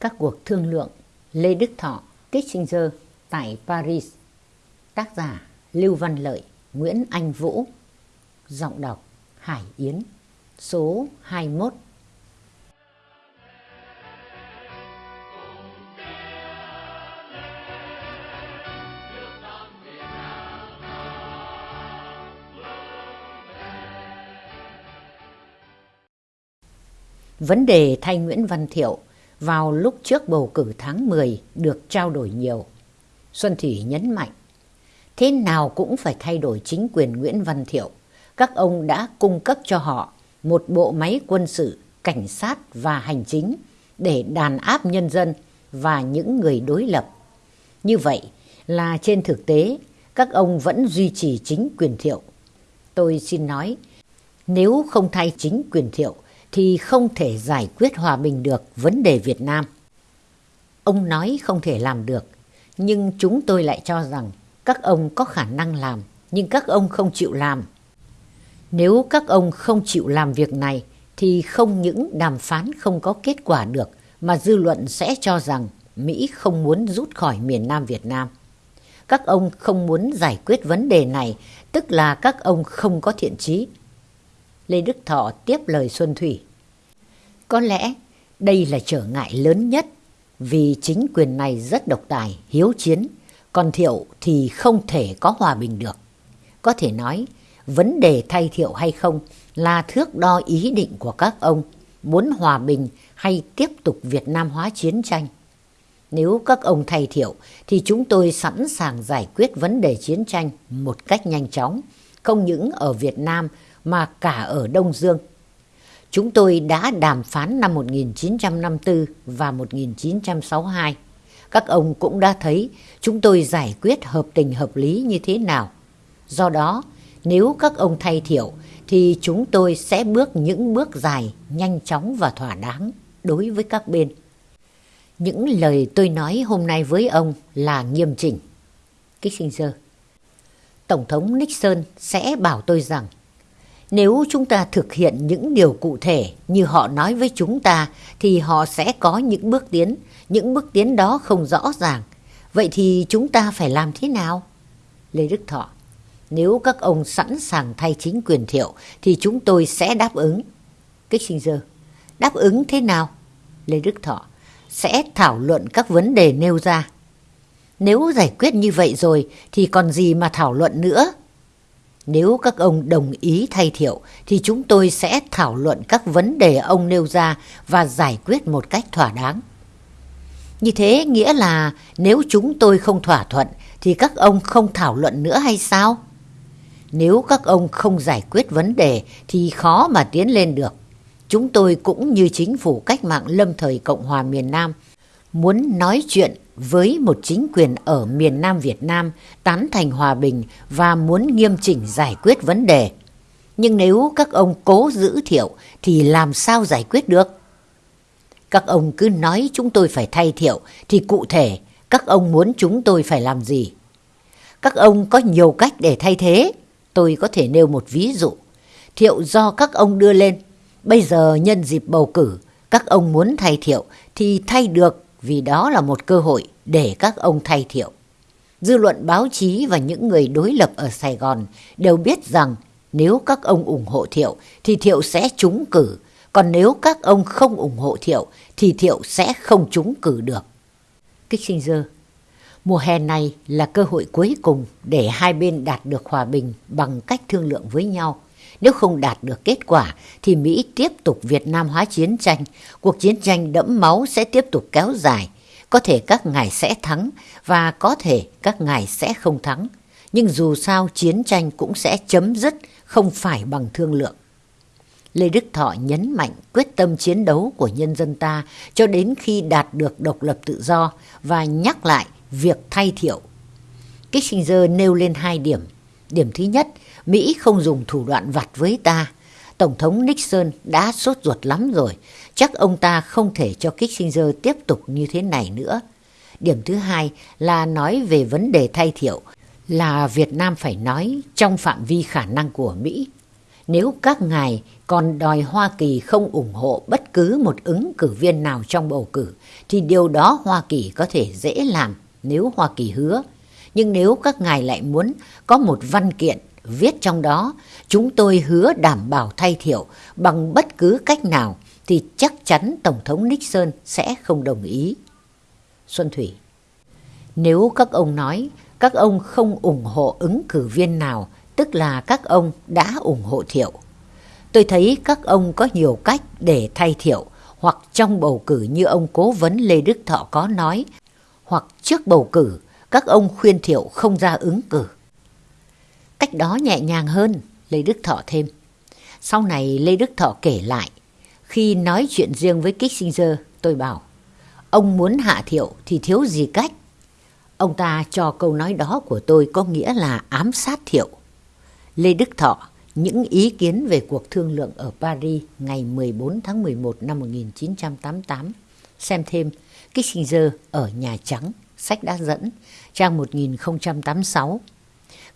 Các cuộc thương lượng Lê Đức Thọ, Kissinger tại Paris. Tác giả Lưu Văn Lợi, Nguyễn Anh Vũ. Giọng đọc Hải Yến Số 21 Vấn đề thay Nguyễn Văn Thiệu vào lúc trước bầu cử tháng 10 được trao đổi nhiều. Xuân Thủy nhấn mạnh, thế nào cũng phải thay đổi chính quyền Nguyễn Văn Thiệu. Các ông đã cung cấp cho họ một bộ máy quân sự, cảnh sát và hành chính để đàn áp nhân dân và những người đối lập. Như vậy là trên thực tế các ông vẫn duy trì chính quyền Thiệu. Tôi xin nói, nếu không thay chính quyền Thiệu thì không thể giải quyết hòa bình được vấn đề Việt Nam. Ông nói không thể làm được, nhưng chúng tôi lại cho rằng các ông có khả năng làm, nhưng các ông không chịu làm. Nếu các ông không chịu làm việc này, thì không những đàm phán không có kết quả được, mà dư luận sẽ cho rằng Mỹ không muốn rút khỏi miền Nam Việt Nam. Các ông không muốn giải quyết vấn đề này, tức là các ông không có thiện trí. Lê Đức Thọ tiếp lời Xuân Thủy. Có lẽ đây là trở ngại lớn nhất vì chính quyền này rất độc tài, hiếu chiến, còn Thiệu thì không thể có hòa bình được. Có thể nói, vấn đề thay Thiệu hay không là thước đo ý định của các ông muốn hòa bình hay tiếp tục Việt Nam hóa chiến tranh. Nếu các ông thay Thiệu thì chúng tôi sẵn sàng giải quyết vấn đề chiến tranh một cách nhanh chóng, không những ở Việt Nam mà cả ở Đông Dương. Chúng tôi đã đàm phán năm 1954 và 1962. Các ông cũng đã thấy chúng tôi giải quyết hợp tình hợp lý như thế nào. Do đó, nếu các ông thay thiểu, thì chúng tôi sẽ bước những bước dài, nhanh chóng và thỏa đáng đối với các bên. Những lời tôi nói hôm nay với ông là nghiêm chỉnh. Kissinger Tổng thống Nixon sẽ bảo tôi rằng nếu chúng ta thực hiện những điều cụ thể như họ nói với chúng ta thì họ sẽ có những bước tiến, những bước tiến đó không rõ ràng. Vậy thì chúng ta phải làm thế nào? Lê Đức Thọ Nếu các ông sẵn sàng thay chính quyền thiệu thì chúng tôi sẽ đáp ứng. Kích sinh dơ Đáp ứng thế nào? Lê Đức Thọ Sẽ thảo luận các vấn đề nêu ra. Nếu giải quyết như vậy rồi thì còn gì mà thảo luận nữa? Nếu các ông đồng ý thay thiệu, thì chúng tôi sẽ thảo luận các vấn đề ông nêu ra và giải quyết một cách thỏa đáng. Như thế nghĩa là nếu chúng tôi không thỏa thuận, thì các ông không thảo luận nữa hay sao? Nếu các ông không giải quyết vấn đề, thì khó mà tiến lên được. Chúng tôi cũng như chính phủ cách mạng lâm thời Cộng hòa miền Nam muốn nói chuyện với một chính quyền ở miền Nam Việt Nam tán thành hòa bình và muốn nghiêm chỉnh giải quyết vấn đề. Nhưng nếu các ông cố giữ thiệu thì làm sao giải quyết được? Các ông cứ nói chúng tôi phải thay thiệu thì cụ thể các ông muốn chúng tôi phải làm gì? Các ông có nhiều cách để thay thế. Tôi có thể nêu một ví dụ. Thiệu do các ông đưa lên. Bây giờ nhân dịp bầu cử, các ông muốn thay thiệu thì thay được vì đó là một cơ hội để các ông thay thiệu. Dư luận báo chí và những người đối lập ở Sài Gòn đều biết rằng nếu các ông ủng hộ Thiệu thì Thiệu sẽ trúng cử, còn nếu các ông không ủng hộ Thiệu thì Thiệu sẽ không trúng cử được. Kissinger Mùa hè này là cơ hội cuối cùng để hai bên đạt được hòa bình bằng cách thương lượng với nhau. Nếu không đạt được kết quả thì Mỹ tiếp tục Việt Nam hóa chiến tranh. Cuộc chiến tranh đẫm máu sẽ tiếp tục kéo dài. Có thể các ngài sẽ thắng và có thể các ngài sẽ không thắng. Nhưng dù sao chiến tranh cũng sẽ chấm dứt, không phải bằng thương lượng. Lê Đức Thọ nhấn mạnh quyết tâm chiến đấu của nhân dân ta cho đến khi đạt được độc lập tự do và nhắc lại việc thay thiệu. Kissinger nêu lên hai điểm. Điểm thứ nhất, Mỹ không dùng thủ đoạn vặt với ta. Tổng thống Nixon đã sốt ruột lắm rồi, chắc ông ta không thể cho Kissinger tiếp tục như thế này nữa. Điểm thứ hai là nói về vấn đề thay thiệu, là Việt Nam phải nói trong phạm vi khả năng của Mỹ. Nếu các ngài còn đòi Hoa Kỳ không ủng hộ bất cứ một ứng cử viên nào trong bầu cử, thì điều đó Hoa Kỳ có thể dễ làm nếu Hoa Kỳ hứa. Nhưng nếu các ngài lại muốn có một văn kiện viết trong đó, chúng tôi hứa đảm bảo thay thiệu bằng bất cứ cách nào, thì chắc chắn Tổng thống Nixon sẽ không đồng ý. Xuân Thủy Nếu các ông nói các ông không ủng hộ ứng cử viên nào, tức là các ông đã ủng hộ Thiệu. Tôi thấy các ông có nhiều cách để thay Thiệu, hoặc trong bầu cử như ông cố vấn Lê Đức Thọ có nói, hoặc trước bầu cử các ông khuyên Thiệu không ra ứng cử. Cách đó nhẹ nhàng hơn, Lê Đức Thọ thêm. Sau này Lê Đức Thọ kể lại, khi nói chuyện riêng với Kissinger, tôi bảo, ông muốn hạ Thiệu thì thiếu gì cách. Ông ta cho câu nói đó của tôi có nghĩa là ám sát Thiệu. Lê Đức Thọ, những ý kiến về cuộc thương lượng ở Paris ngày 14 tháng 11 năm 1988. Xem thêm Kissinger ở Nhà Trắng, sách đã dẫn, trang 1086.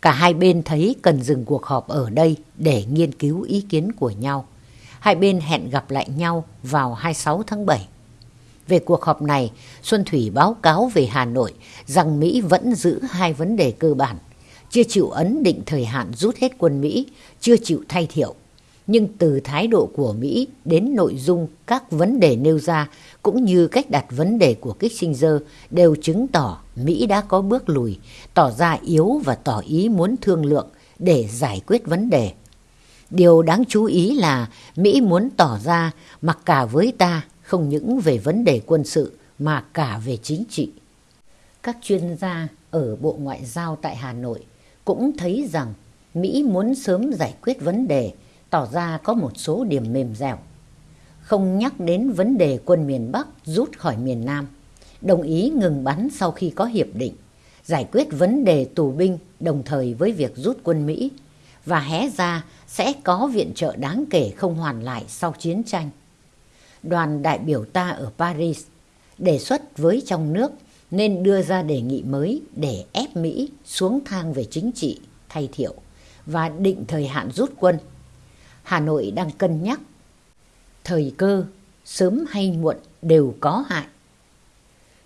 Cả hai bên thấy cần dừng cuộc họp ở đây để nghiên cứu ý kiến của nhau. Hai bên hẹn gặp lại nhau vào 26 tháng 7. Về cuộc họp này, Xuân Thủy báo cáo về Hà Nội rằng Mỹ vẫn giữ hai vấn đề cơ bản chưa chịu ấn định thời hạn rút hết quân Mỹ, chưa chịu thay thiệu. Nhưng từ thái độ của Mỹ đến nội dung các vấn đề nêu ra cũng như cách đặt vấn đề của Kissinger đều chứng tỏ Mỹ đã có bước lùi, tỏ ra yếu và tỏ ý muốn thương lượng để giải quyết vấn đề. Điều đáng chú ý là Mỹ muốn tỏ ra mặc cả với ta không những về vấn đề quân sự mà cả về chính trị. Các chuyên gia ở Bộ Ngoại giao tại Hà Nội cũng thấy rằng Mỹ muốn sớm giải quyết vấn đề, tỏ ra có một số điểm mềm dẻo. Không nhắc đến vấn đề quân miền Bắc rút khỏi miền Nam, đồng ý ngừng bắn sau khi có hiệp định, giải quyết vấn đề tù binh đồng thời với việc rút quân Mỹ và hé ra sẽ có viện trợ đáng kể không hoàn lại sau chiến tranh. Đoàn đại biểu ta ở Paris đề xuất với trong nước nên đưa ra đề nghị mới để ép Mỹ xuống thang về chính trị thay thiệu và định thời hạn rút quân. Hà Nội đang cân nhắc thời cơ sớm hay muộn đều có hại.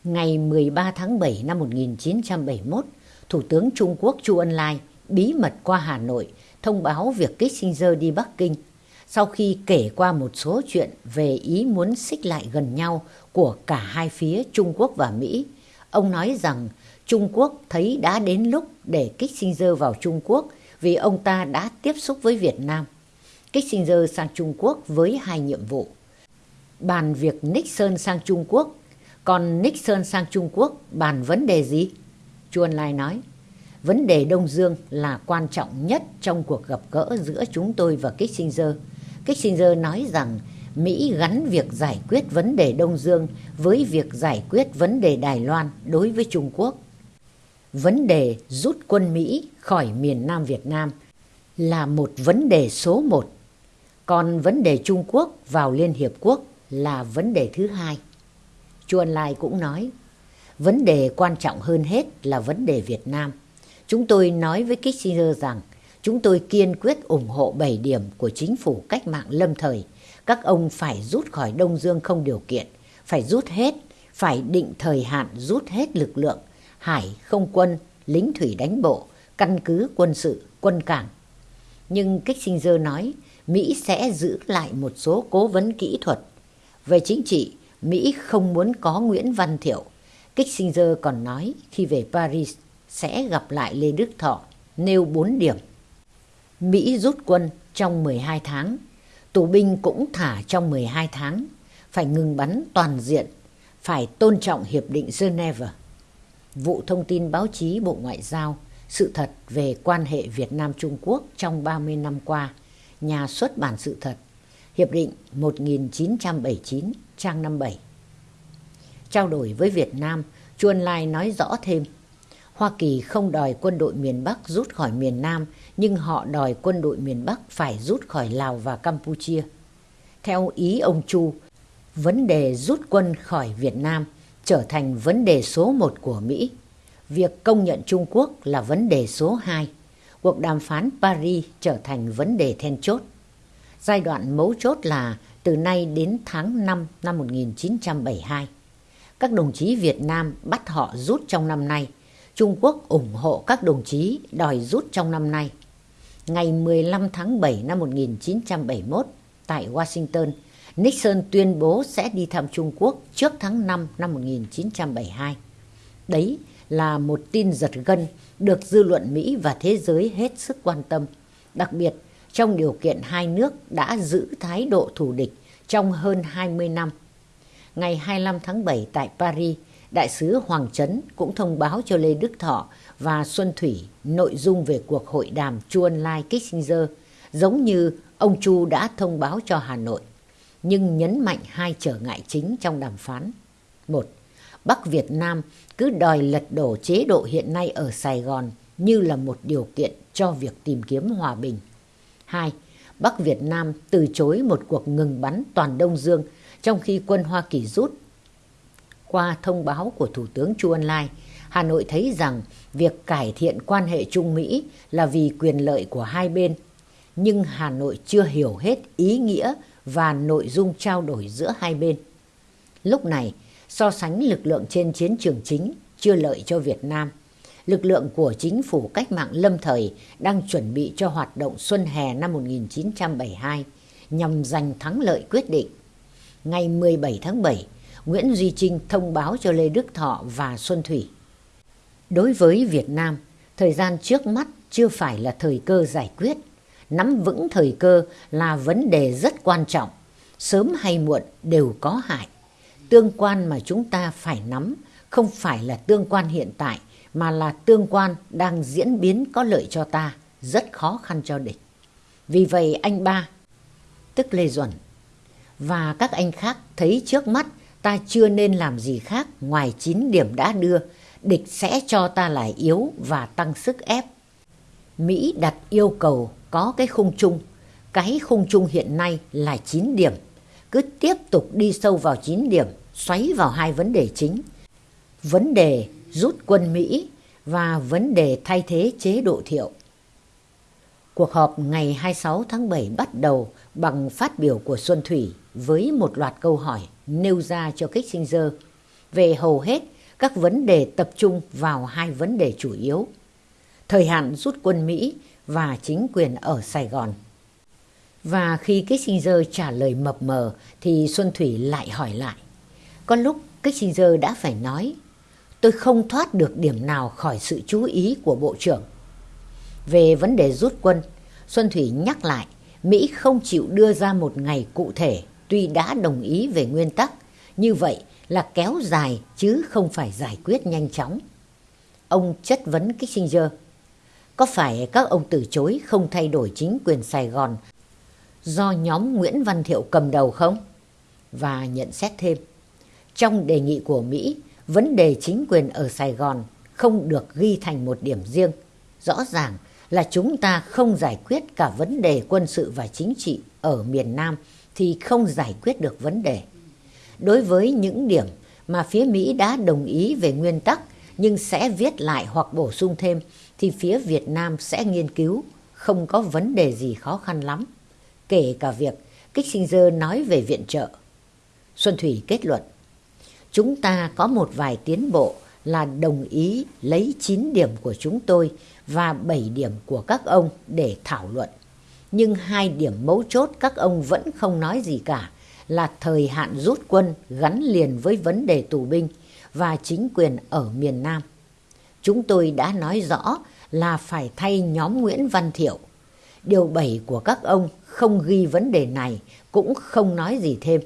Ngày 13 tháng 7 năm 1971, Thủ tướng Trung Quốc Chu Ân Lai bí mật qua Hà Nội thông báo việc Kissinger đi Bắc Kinh sau khi kể qua một số chuyện về ý muốn xích lại gần nhau của cả hai phía Trung Quốc và Mỹ Ông nói rằng Trung Quốc thấy đã đến lúc để Kissinger vào Trung Quốc vì ông ta đã tiếp xúc với Việt Nam. Kissinger sang Trung Quốc với hai nhiệm vụ. Bàn việc Nixon sang Trung Quốc, còn Nixon sang Trung Quốc bàn vấn đề gì? Chu Ân Lai nói, vấn đề Đông Dương là quan trọng nhất trong cuộc gặp gỡ giữa chúng tôi và Kissinger. Kissinger nói rằng Mỹ gắn việc giải quyết vấn đề Đông Dương với việc giải quyết vấn đề Đài Loan đối với Trung Quốc. Vấn đề rút quân Mỹ khỏi miền Nam Việt Nam là một vấn đề số một, còn vấn đề Trung Quốc vào Liên Hiệp Quốc là vấn đề thứ hai. Chuan Lai cũng nói, vấn đề quan trọng hơn hết là vấn đề Việt Nam. Chúng tôi nói với Kissinger rằng chúng tôi kiên quyết ủng hộ 7 điểm của chính phủ cách mạng lâm thời các ông phải rút khỏi Đông Dương không điều kiện, phải rút hết, phải định thời hạn rút hết lực lượng, hải, không quân, lính thủy đánh bộ, căn cứ quân sự, quân cảng. Nhưng Kissinger nói Mỹ sẽ giữ lại một số cố vấn kỹ thuật. Về chính trị, Mỹ không muốn có Nguyễn Văn Thiệu. Kissinger còn nói khi về Paris sẽ gặp lại Lê Đức Thọ, nêu 4 điểm. Mỹ rút quân trong 12 tháng tù binh cũng thả trong 12 tháng, phải ngừng bắn toàn diện, phải tôn trọng Hiệp định Geneva. Vụ thông tin báo chí Bộ Ngoại giao, sự thật về quan hệ Việt Nam-Trung Quốc trong 30 năm qua, nhà xuất bản sự thật, Hiệp định 1979, trang 57. Trao đổi với Việt Nam, Chuan Lai nói rõ thêm, Hoa Kỳ không đòi quân đội miền Bắc rút khỏi miền Nam nhưng họ đòi quân đội miền Bắc phải rút khỏi Lào và Campuchia. Theo ý ông Chu, vấn đề rút quân khỏi Việt Nam trở thành vấn đề số một của Mỹ. Việc công nhận Trung Quốc là vấn đề số hai. Cuộc đàm phán Paris trở thành vấn đề then chốt. Giai đoạn mấu chốt là từ nay đến tháng 5 năm 1972. Các đồng chí Việt Nam bắt họ rút trong năm nay. Trung Quốc ủng hộ các đồng chí đòi rút trong năm nay. Ngày 15 tháng 7 năm 1971 tại Washington, Nixon tuyên bố sẽ đi thăm Trung Quốc trước tháng 5 năm 1972. Đấy là một tin giật gân được dư luận Mỹ và thế giới hết sức quan tâm, đặc biệt trong điều kiện hai nước đã giữ thái độ thù địch trong hơn 20 năm. Ngày 25 tháng 7 tại Paris, Đại sứ Hoàng Trấn cũng thông báo cho Lê Đức Thọ và Xuân Thủy nội dung về cuộc hội đàm Chu Ân Lai Kissinger, giống như ông Chu đã thông báo cho Hà Nội, nhưng nhấn mạnh hai trở ngại chính trong đàm phán. Một, Bắc Việt Nam cứ đòi lật đổ chế độ hiện nay ở Sài Gòn như là một điều kiện cho việc tìm kiếm hòa bình. Hai, Bắc Việt Nam từ chối một cuộc ngừng bắn toàn Đông Dương trong khi quân Hoa Kỳ rút. Qua thông báo của Thủ tướng Chu Ân Lai, Hà Nội thấy rằng việc cải thiện quan hệ Trung Mỹ là vì quyền lợi của hai bên. Nhưng Hà Nội chưa hiểu hết ý nghĩa và nội dung trao đổi giữa hai bên. Lúc này, so sánh lực lượng trên chiến trường chính chưa lợi cho Việt Nam. Lực lượng của chính phủ cách mạng lâm thời đang chuẩn bị cho hoạt động xuân hè năm 1972 nhằm giành thắng lợi quyết định. Ngày 17 tháng 7, Nguyễn Duy Trinh thông báo cho Lê Đức Thọ và Xuân Thủy. Đối với Việt Nam, thời gian trước mắt chưa phải là thời cơ giải quyết. Nắm vững thời cơ là vấn đề rất quan trọng. Sớm hay muộn đều có hại. Tương quan mà chúng ta phải nắm không phải là tương quan hiện tại mà là tương quan đang diễn biến có lợi cho ta, rất khó khăn cho địch. Vì vậy anh ba, tức Lê Duẩn, và các anh khác thấy trước mắt ta chưa nên làm gì khác ngoài 9 điểm đã đưa, địch sẽ cho ta lại yếu và tăng sức ép. Mỹ đặt yêu cầu có cái khung chung, cái khung chung hiện nay là 9 điểm, cứ tiếp tục đi sâu vào 9 điểm, xoáy vào hai vấn đề chính. Vấn đề rút quân Mỹ và vấn đề thay thế chế độ thiệu. Cuộc họp ngày 26 tháng 7 bắt đầu bằng phát biểu của Xuân Thủy với một loạt câu hỏi nêu ra cho Kissinger về hầu hết các vấn đề tập trung vào hai vấn đề chủ yếu. Thời hạn rút quân Mỹ và chính quyền ở Sài Gòn. Và khi Kissinger trả lời mập mờ thì Xuân Thủy lại hỏi lại. Có lúc Kissinger đã phải nói tôi không thoát được điểm nào khỏi sự chú ý của Bộ trưởng. Về vấn đề rút quân, Xuân Thủy nhắc lại Mỹ không chịu đưa ra một ngày cụ thể tuy đã đồng ý về nguyên tắc. Như vậy là kéo dài chứ không phải giải quyết nhanh chóng. Ông chất vấn Kissinger. Có phải các ông từ chối không thay đổi chính quyền Sài Gòn do nhóm Nguyễn Văn Thiệu cầm đầu không? Và nhận xét thêm. Trong đề nghị của Mỹ, vấn đề chính quyền ở Sài Gòn không được ghi thành một điểm riêng. Rõ ràng là chúng ta không giải quyết cả vấn đề quân sự và chính trị ở miền Nam thì không giải quyết được vấn đề. Đối với những điểm mà phía Mỹ đã đồng ý về nguyên tắc nhưng sẽ viết lại hoặc bổ sung thêm thì phía Việt Nam sẽ nghiên cứu, không có vấn đề gì khó khăn lắm. Kể cả việc Kissinger nói về viện trợ. Xuân Thủy kết luận, chúng ta có một vài tiến bộ là đồng ý lấy 9 điểm của chúng tôi và 7 điểm của các ông để thảo luận. Nhưng hai điểm mấu chốt các ông vẫn không nói gì cả, là thời hạn rút quân gắn liền với vấn đề tù binh và chính quyền ở miền Nam. Chúng tôi đã nói rõ là phải thay nhóm Nguyễn Văn Thiệu. Điều 7 của các ông không ghi vấn đề này, cũng không nói gì thêm.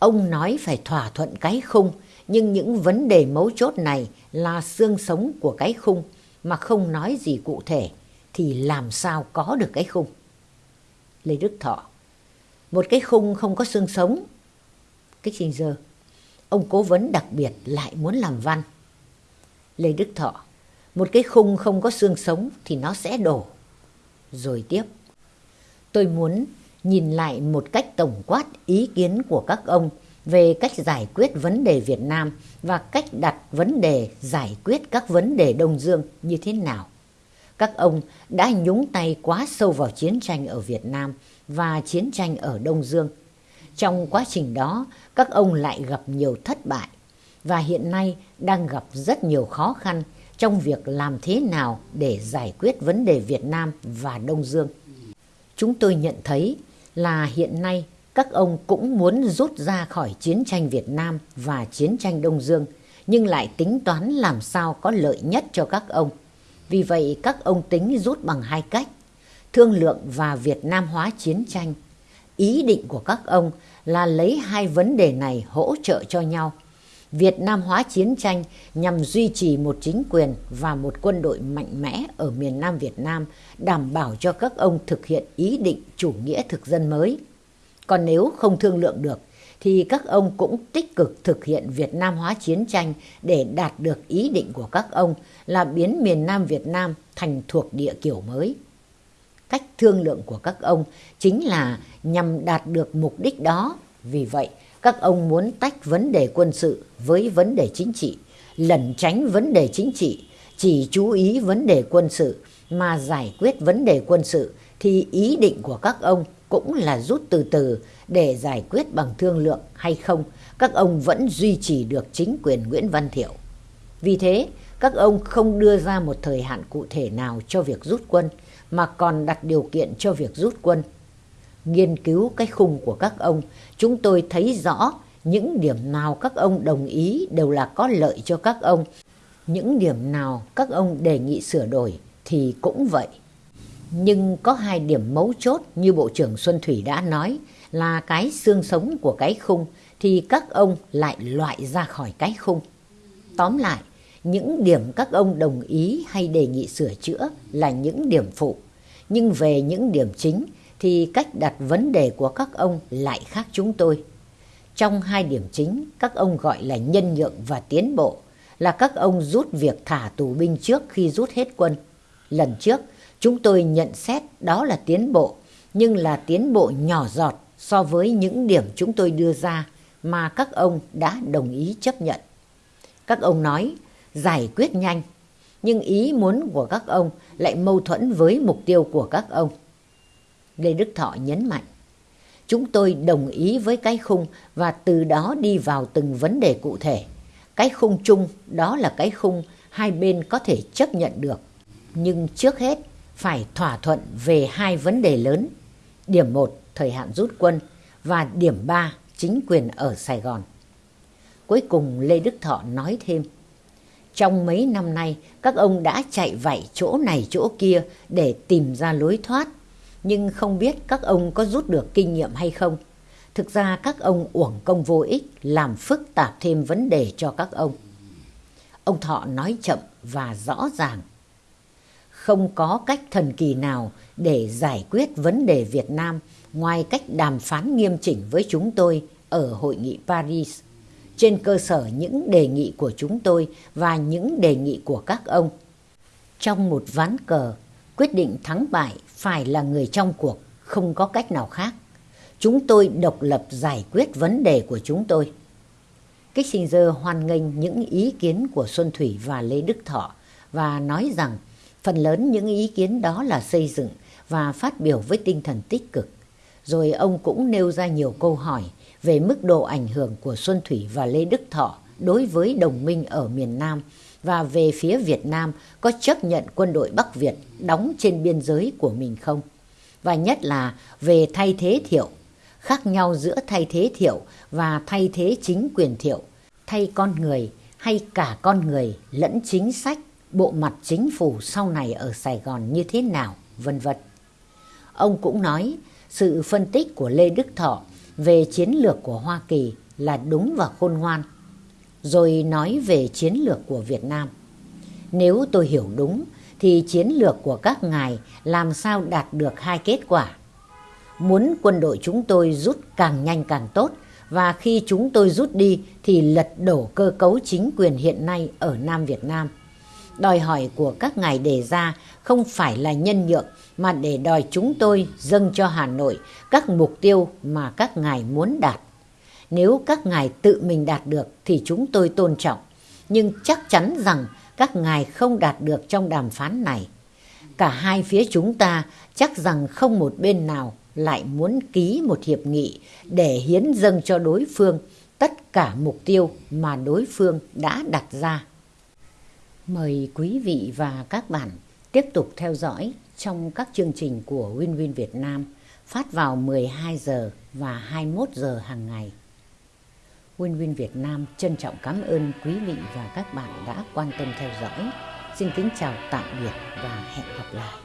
Ông nói phải thỏa thuận cái khung nhưng những vấn đề mấu chốt này là xương sống của cái khung mà không nói gì cụ thể thì làm sao có được cái khung. Lê Đức Thọ một cái khung không có xương sống. Kích Trình Dơ ông cố vấn đặc biệt lại muốn làm văn. Lê Đức Thọ, một cái khung không có xương sống thì nó sẽ đổ. Rồi tiếp, tôi muốn nhìn lại một cách tổng quát ý kiến của các ông về cách giải quyết vấn đề Việt Nam và cách đặt vấn đề giải quyết các vấn đề Đông Dương như thế nào. Các ông đã nhúng tay quá sâu vào chiến tranh ở Việt Nam và chiến tranh ở Đông Dương. Trong quá trình đó, các ông lại gặp nhiều thất bại và hiện nay đang gặp rất nhiều khó khăn trong việc làm thế nào để giải quyết vấn đề Việt Nam và Đông Dương. Chúng tôi nhận thấy là hiện nay các ông cũng muốn rút ra khỏi chiến tranh Việt Nam và chiến tranh Đông Dương, nhưng lại tính toán làm sao có lợi nhất cho các ông. Vì vậy các ông tính rút bằng hai cách, thương lượng và Việt Nam hóa chiến tranh. Ý định của các ông là lấy hai vấn đề này hỗ trợ cho nhau. Việt Nam hóa chiến tranh nhằm duy trì một chính quyền và một quân đội mạnh mẽ ở miền Nam Việt Nam, đảm bảo cho các ông thực hiện ý định chủ nghĩa thực dân mới. Còn nếu không thương lượng được, thì các ông cũng tích cực thực hiện Việt Nam hóa chiến tranh để đạt được ý định của các ông là biến miền Nam Việt Nam thành thuộc địa kiểu mới. Cách thương lượng của các ông chính là nhằm đạt được mục đích đó. Vì vậy, các ông muốn tách vấn đề quân sự với vấn đề chính trị, lẩn tránh vấn đề chính trị, chỉ chú ý vấn đề quân sự mà giải quyết vấn đề quân sự thì ý định của các ông cũng là rút từ từ để giải quyết bằng thương lượng hay không, các ông vẫn duy trì được chính quyền Nguyễn Văn Thiệu. Vì thế, các ông không đưa ra một thời hạn cụ thể nào cho việc rút quân, mà còn đặt điều kiện cho việc rút quân. Nghiên cứu cái khung của các ông, chúng tôi thấy rõ những điểm nào các ông đồng ý đều là có lợi cho các ông. Những điểm nào các ông đề nghị sửa đổi thì cũng vậy. Nhưng có hai điểm mấu chốt như Bộ trưởng Xuân Thủy đã nói là cái xương sống của cái khung thì các ông lại loại ra khỏi cái khung. Tóm lại, những điểm các ông đồng ý hay đề nghị sửa chữa là những điểm phụ. Nhưng về những điểm chính thì cách đặt vấn đề của các ông lại khác chúng tôi. Trong hai điểm chính, các ông gọi là nhân nhượng và tiến bộ, là các ông rút việc thả tù binh trước khi rút hết quân. Lần trước, chúng tôi nhận xét đó là tiến bộ, nhưng là tiến bộ nhỏ giọt so với những điểm chúng tôi đưa ra mà các ông đã đồng ý chấp nhận. Các ông nói giải quyết nhanh, nhưng ý muốn của các ông lại mâu thuẫn với mục tiêu của các ông. Lê Đức Thọ nhấn mạnh, chúng tôi đồng ý với cái khung và từ đó đi vào từng vấn đề cụ thể. Cái khung chung đó là cái khung hai bên có thể chấp nhận được. Nhưng trước hết phải thỏa thuận về hai vấn đề lớn. Điểm 1, thời hạn rút quân và điểm 3, chính quyền ở Sài Gòn. Cuối cùng Lê Đức Thọ nói thêm, trong mấy năm nay các ông đã chạy vạy chỗ này chỗ kia để tìm ra lối thoát, nhưng không biết các ông có rút được kinh nghiệm hay không. Thực ra các ông uổng công vô ích làm phức tạp thêm vấn đề cho các ông. Ông Thọ nói chậm và rõ ràng. Không có cách thần kỳ nào để giải quyết vấn đề Việt Nam ngoài cách đàm phán nghiêm chỉnh với chúng tôi ở hội nghị Paris trên cơ sở những đề nghị của chúng tôi và những đề nghị của các ông. Trong một ván cờ, quyết định thắng bại phải là người trong cuộc, không có cách nào khác. Chúng tôi độc lập giải quyết vấn đề của chúng tôi. Kissinger hoan nghênh những ý kiến của Xuân Thủy và Lê Đức Thọ và nói rằng phần lớn những ý kiến đó là xây dựng và phát biểu với tinh thần tích cực. Rồi ông cũng nêu ra nhiều câu hỏi về mức độ ảnh hưởng của Xuân Thủy và Lê Đức Thọ đối với đồng minh ở miền Nam và về phía Việt Nam có chấp nhận quân đội Bắc Việt đóng trên biên giới của mình không? Và nhất là về thay thế thiệu, khác nhau giữa thay thế thiệu và thay thế chính quyền thiệu, thay con người hay cả con người lẫn chính sách, bộ mặt chính phủ sau này ở Sài Gòn như thế nào, vân vân. Ông cũng nói sự phân tích của Lê Đức Thọ về chiến lược của Hoa Kỳ là đúng và khôn ngoan, rồi nói về chiến lược của Việt Nam. Nếu tôi hiểu đúng, thì chiến lược của các ngài làm sao đạt được hai kết quả. Muốn quân đội chúng tôi rút càng nhanh càng tốt, và khi chúng tôi rút đi thì lật đổ cơ cấu chính quyền hiện nay ở Nam Việt Nam. Đòi hỏi của các ngài đề ra không phải là nhân nhượng mà để đòi chúng tôi dâng cho Hà Nội các mục tiêu mà các ngài muốn đạt. Nếu các ngài tự mình đạt được thì chúng tôi tôn trọng, nhưng chắc chắn rằng các ngài không đạt được trong đàm phán này. Cả hai phía chúng ta chắc rằng không một bên nào lại muốn ký một hiệp nghị để hiến dâng cho đối phương tất cả mục tiêu mà đối phương đã đặt ra. Mời quý vị và các bạn tiếp tục theo dõi trong các chương trình của winwin Việt Nam phát vào 12 giờ và 21 giờ hàng ngày. Win Win Việt Nam trân trọng cảm ơn quý vị và các bạn đã quan tâm theo dõi. Xin kính chào, tạm biệt và hẹn gặp lại.